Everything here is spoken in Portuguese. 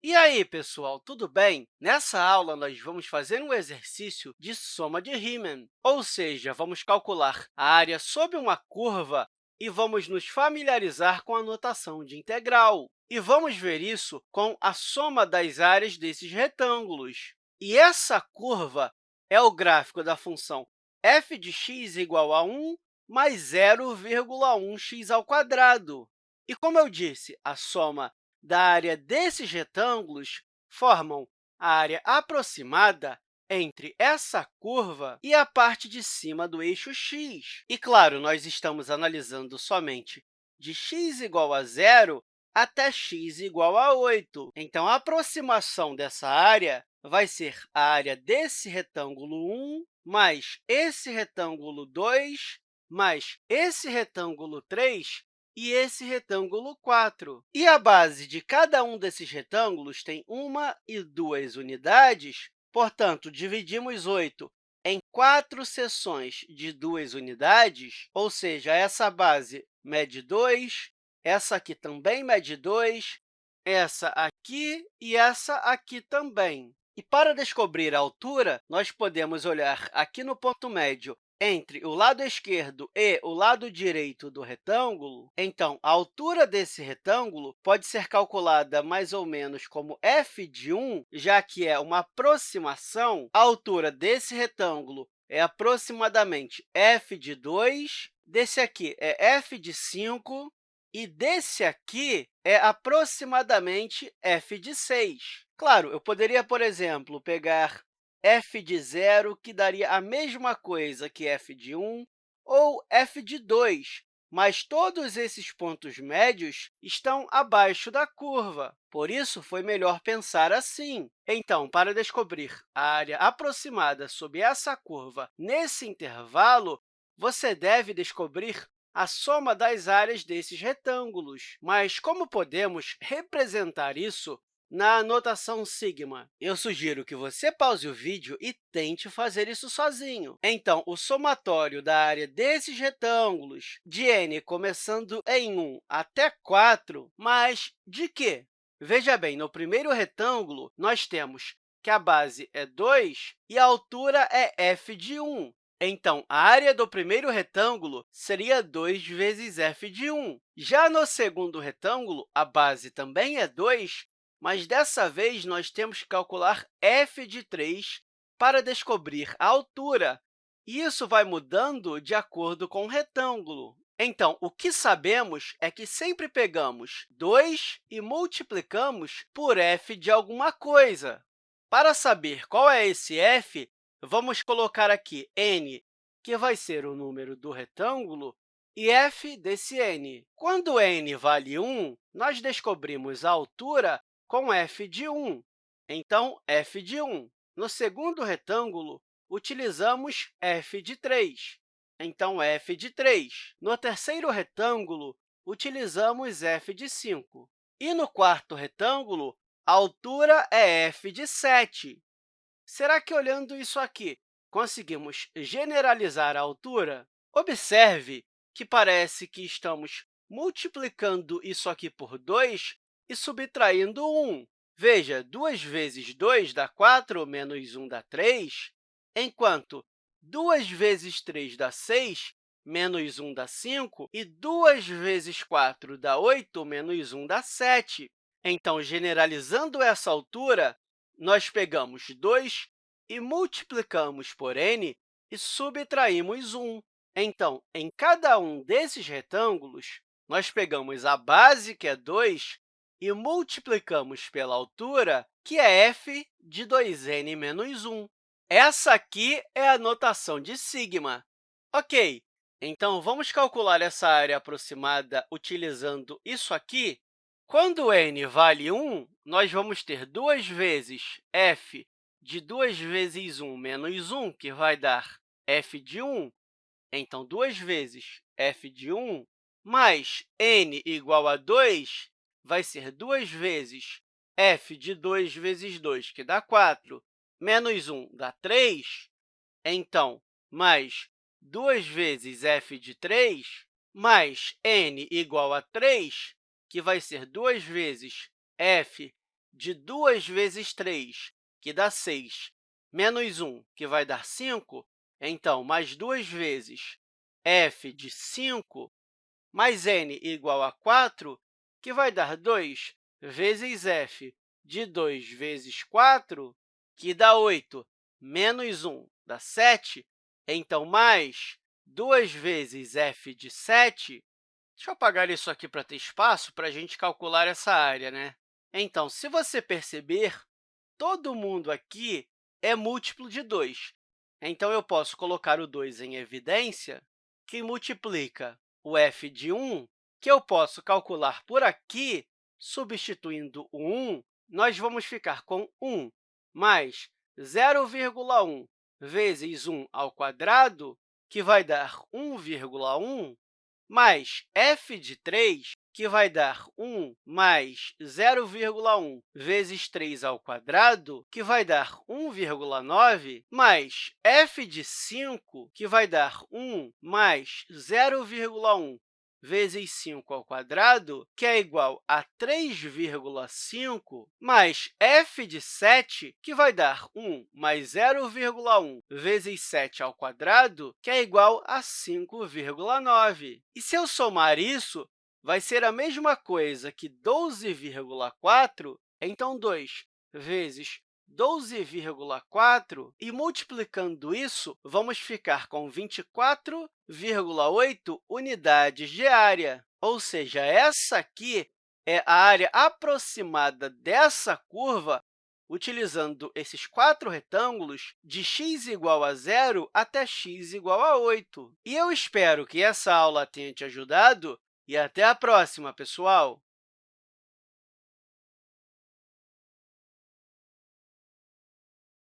E aí, pessoal, tudo bem? Nessa aula, nós vamos fazer um exercício de soma de Riemann, ou seja, vamos calcular a área sob uma curva e vamos nos familiarizar com a notação de integral. E vamos ver isso com a soma das áreas desses retângulos. E essa curva é o gráfico da função f de x igual a 1 mais 0,1x². E, como eu disse, a soma da área desses retângulos formam a área aproximada entre essa curva e a parte de cima do eixo x. E, claro, nós estamos analisando somente de x igual a zero até x igual a 8. Então, a aproximação dessa área vai ser a área desse retângulo 1 mais esse retângulo 2 mais esse retângulo 3 e esse retângulo 4. E a base de cada um desses retângulos tem uma e duas unidades, portanto, dividimos 8 em quatro seções de duas unidades, ou seja, essa base mede 2, essa aqui também mede 2, essa aqui e essa aqui também. E para descobrir a altura, nós podemos olhar aqui no ponto médio entre o lado esquerdo e o lado direito do retângulo, então, a altura desse retângulo pode ser calculada mais ou menos como f de 1, já que é uma aproximação. A altura desse retângulo é aproximadamente f de 2, desse aqui é f de 5, e desse aqui é aproximadamente f de 6. Claro, eu poderia, por exemplo, pegar f de zero, que daria a mesma coisa que f de 1, ou f de 2, mas todos esses pontos médios estão abaixo da curva. Por isso, foi melhor pensar assim. Então, para descobrir a área aproximada sob essa curva nesse intervalo, você deve descobrir a soma das áreas desses retângulos. Mas como podemos representar isso na notação sigma. Eu sugiro que você pause o vídeo e tente fazer isso sozinho. Então, o somatório da área desses retângulos de n começando em 1 até 4, mas de quê? Veja bem, no primeiro retângulo, nós temos que a base é 2 e a altura é f de 1. Então, a área do primeiro retângulo seria 2 vezes f de 1. Já no segundo retângulo, a base também é 2, mas dessa vez nós temos que calcular f de 3 para descobrir a altura. E isso vai mudando de acordo com o retângulo. Então, o que sabemos é que sempre pegamos 2 e multiplicamos por f de alguma coisa. Para saber qual é esse f, vamos colocar aqui n, que vai ser o número do retângulo, e f desse n. Quando n vale 1, nós descobrimos a altura com f de 1. Então, f de 1. No segundo retângulo, utilizamos f de 3. Então, f de 3. No terceiro retângulo, utilizamos f de 5. E no quarto retângulo, a altura é f de 7. Será que, olhando isso aqui, conseguimos generalizar a altura? Observe que parece que estamos multiplicando isso aqui por 2 e subtraindo 1. Veja, 2 vezes 2 dá 4, menos 1 dá 3, enquanto 2 vezes 3 dá 6, menos 1 dá 5, e 2 vezes 4 dá 8, menos 1 dá 7. Então, generalizando essa altura, nós pegamos 2 e multiplicamos por n e subtraímos 1. Então, em cada um desses retângulos, nós pegamos a base, que é 2, e multiplicamos pela altura, que é f de 2n menos 1. Essa aqui é a notação de sigma. Ok, então vamos calcular essa área aproximada utilizando isso aqui. Quando n vale 1, nós vamos ter 2 vezes f de 2 vezes 1 menos 1, que vai dar f de 1. Então, 2 vezes f de 1 mais n igual a 2, vai ser 2 vezes f de 2 vezes 2, que dá 4, menos 1 dá 3. Então, mais 2 vezes f de 3, mais n igual a 3, que vai ser 2 vezes f de 2 vezes 3, que dá 6, menos 1, que vai dar 5, então, mais duas vezes f de 5 mais n igual a 4, que vai dar 2 vezes f de 2 vezes 4, que dá 8, menos 1 dá 7, então, mais 2 vezes f de 7, deixa eu apagar isso aqui para ter espaço para a gente calcular essa área. Né? Então, se você perceber, todo mundo aqui é múltiplo de 2. Então, eu posso colocar o 2 em evidência, que multiplica o f de 1, que eu posso calcular por aqui, substituindo o 1, nós vamos ficar com 1 mais 0,1 vezes 1 ao quadrado, que vai dar 1,1, mais f de 3, que vai dar 1 mais 0,1 vezes 3 ao quadrado, que vai dar 1,9, mais f de 5, que vai dar 1 mais 0,1 vezes 5 ao quadrado, que é igual a 3,5, mais f de 7, que vai dar 1 mais 0,1 vezes 7 ao quadrado, que é igual a 5,9. E se eu somar isso, vai ser a mesma coisa que 12,4, então 2 vezes 12,4, e multiplicando isso, vamos ficar com 24,8 unidades de área. Ou seja, essa aqui é a área aproximada dessa curva, utilizando esses quatro retângulos de x igual a zero até x igual a 8. E eu espero que essa aula tenha te ajudado e até a próxima, pessoal!